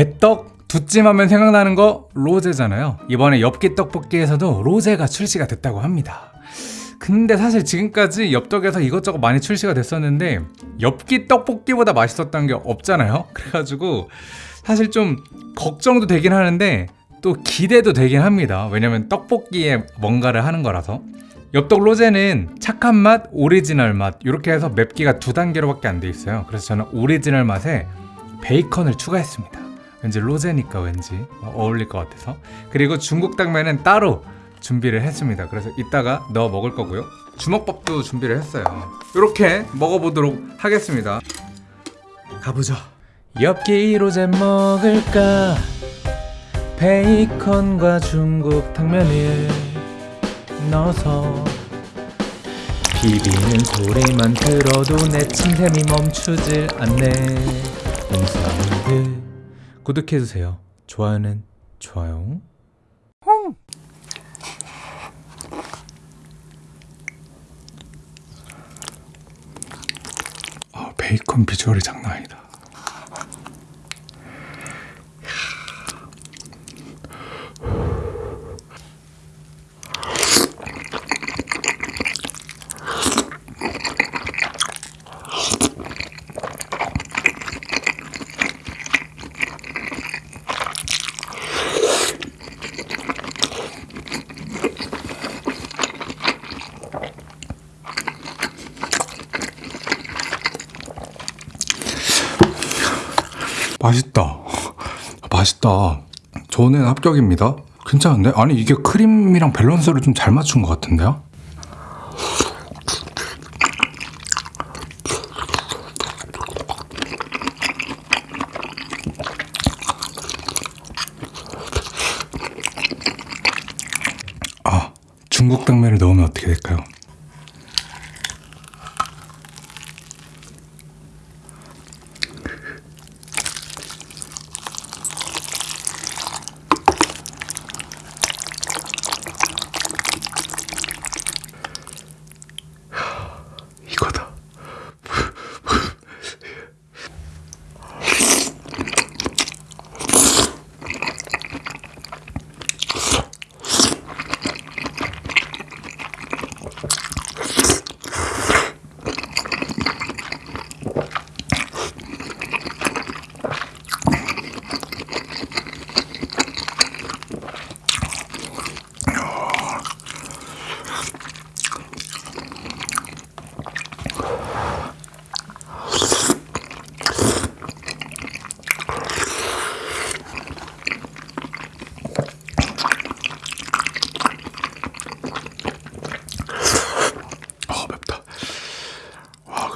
배떡 두찜하면 생각나는 거 로제잖아요. 이번에 엽기 떡볶이에서도 로제가 출시가 됐다고 합니다. 근데 사실 지금까지 엽떡에서 이것저것 많이 출시가 됐었는데 엽기 떡볶이보다 맛있었던 게 없잖아요. 그래가지고 사실 좀 걱정도 되긴 하는데 또 기대도 되긴 합니다. 왜냐면 떡볶이에 뭔가를 하는 거라서. 엽떡 로제는 착한 맛, 오리지널 맛 이렇게 해서 맵기가 두 단계로밖에 안 돼 있어요. 그래서 저는 오리지널 맛에 베이컨을 추가했습니다. 왠지 로제니까 왠지 어울릴 것 같아서. 그리고 중국 당면은 따로 준비를 했습니다. 그래서 이따가 넣어 먹을 거고요. 주먹밥도 준비를 했어요. 이렇게 먹어보도록 하겠습니다. 가보죠. 엽기 로제 먹을까? 베이컨과 중국 당면을 넣어서 비비는 소리만 들어도 내 침샘이 멈추질 않네 홈사운드 구독해주세요. 좋아요는 좋아요. 아 베이컨 비주얼이 장난 아니다 맛있다. 맛있다. 저는 합격입니다. 괜찮은데? 아니 이게 크림이랑 밸런스를 좀 잘 맞춘 것 같은데요? 아, 중국 당면을 넣으면 어떻게 될까요?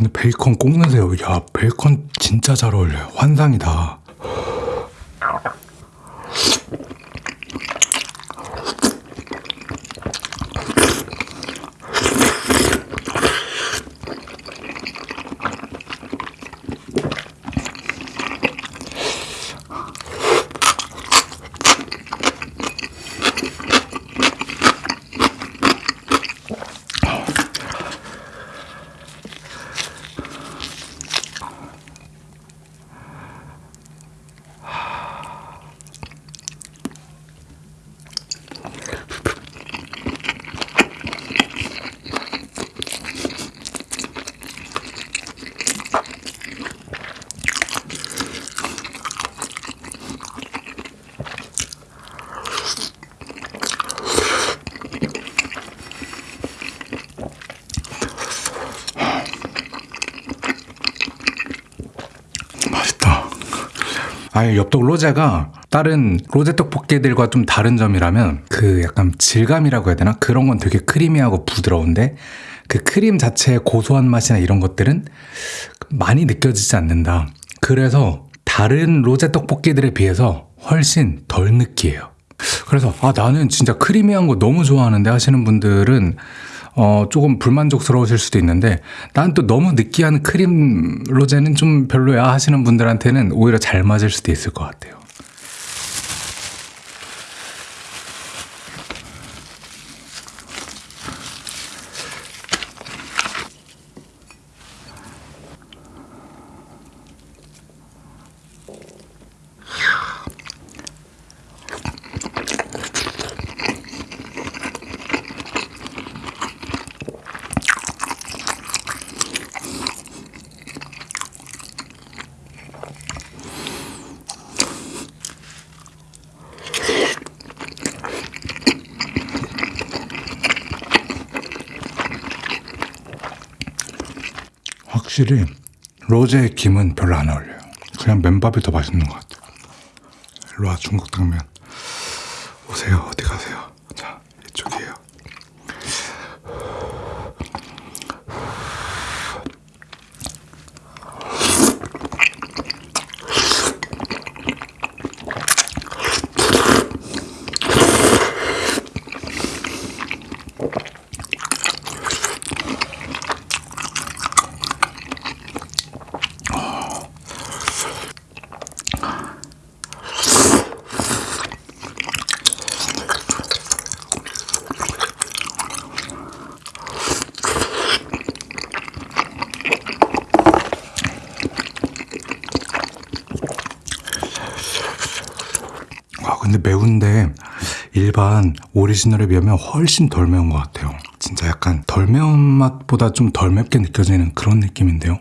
근데 베이컨 꼭 넣으세요. 야 베이컨 진짜 잘 어울려요. 환상이다. 아예 엽떡 로제가 다른 로제 떡볶이들과 좀 다른 점이라면 그 약간 질감이라고 해야 되나 그런 건 되게 크리미하고 부드러운데 그 크림 자체의 고소한 맛이나 이런 것들은 많이 느껴지지 않는다. 그래서 다른 로제 떡볶이들에 비해서 훨씬 덜 느끼해요. 그래서 아 나는 진짜 크리미한 거 너무 좋아하는데 하시는 분들은 어 조금 불만족스러우실 수도 있는데 난 또 너무 느끼한 크림 로제는 좀 별로야 하시는 분들한테는 오히려 잘 맞을 수도 있을 것 같아요. 확실히 로제 김은 별로 안 어울려요. 그냥 맨밥이 더 맛있는 것 같아요. 일로 와 중국 당면. 오세요. 어디 가세요? 자 이쪽이에요. 아 근데 매운데 일반 오리지널에 비하면 훨씬 덜 매운 것 같아요. 진짜 약간 덜 매운 맛보다 좀 덜 맵게 느껴지는 그런 느낌인데요.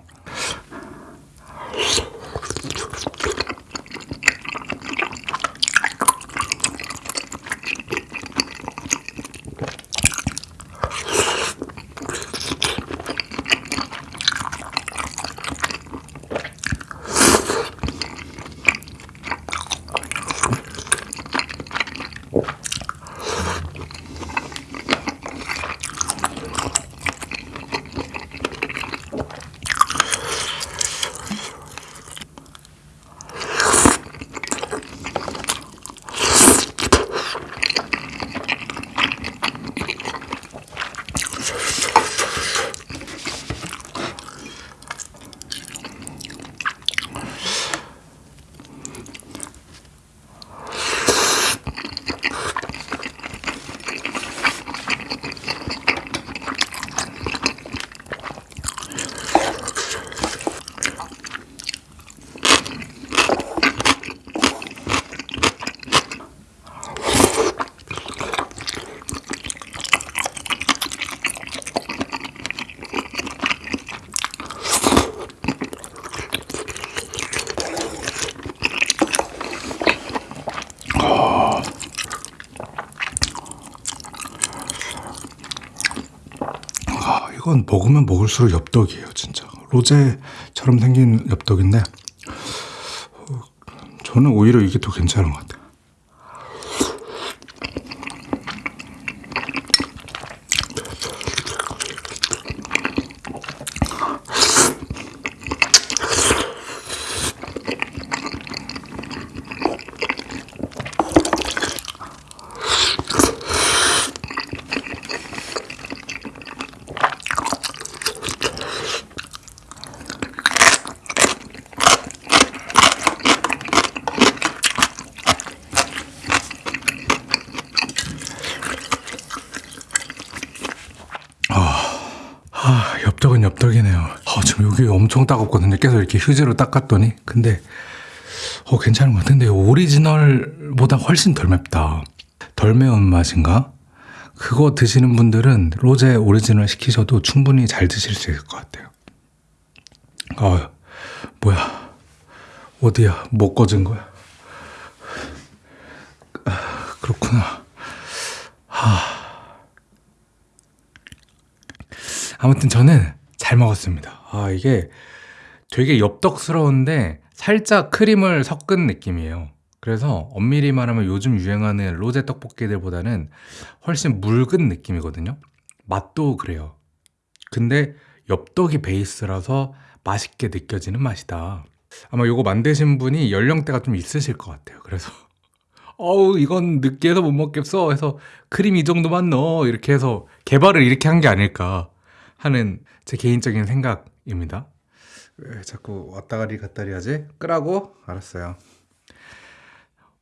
아, 이 건 먹으면 먹을수록 엽떡이에요, 진짜. 로제처럼 생긴 엽떡인데, 어, 저는 오히려 이게 더 괜찮은 것 같아요. 아, 엽떡은 엽떡이네요. 아, 지금 여기 엄청 따갑거든요. 계속 이렇게 휴지로 닦았더니. 근데, 어, 괜찮은 것 같은데, 오리지널보다 훨씬 덜 맵다. 덜 매운 맛인가? 그거 드시는 분들은 로제 오리지널 시키셔도 충분히 잘 드실 수 있을 것 같아요. 아, 뭐야. 어디야. 못 꺼진 거야. 아, 그렇구나. 아무튼 저는 잘 먹었습니다. 아, 이게 되게 엽떡스러운데 살짝 크림을 섞은 느낌이에요. 그래서 엄밀히 말하면 요즘 유행하는 로제 떡볶이들보다는 훨씬 묽은 느낌이거든요. 맛도 그래요. 근데 엽떡이 베이스라서 맛있게 느껴지는 맛이다. 아마 요거 만드신 분이 연령대가 좀 있으실 것 같아요. 그래서 어우 이건 느끼해서 못 먹겠어 해서 크림 이 정도만 넣어 이렇게 해서 개발을 이렇게 한 게 아닐까 하는 제 개인적인 생각입니다. 왜 자꾸 왔다가리 갔다리 하지? 끄라고? 알았어요.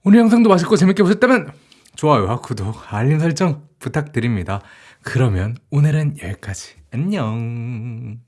오늘 영상도 맛있고 재밌게 보셨다면 좋아요와 구독, 알림 설정 부탁드립니다. 그러면 오늘은 여기까지. 안녕.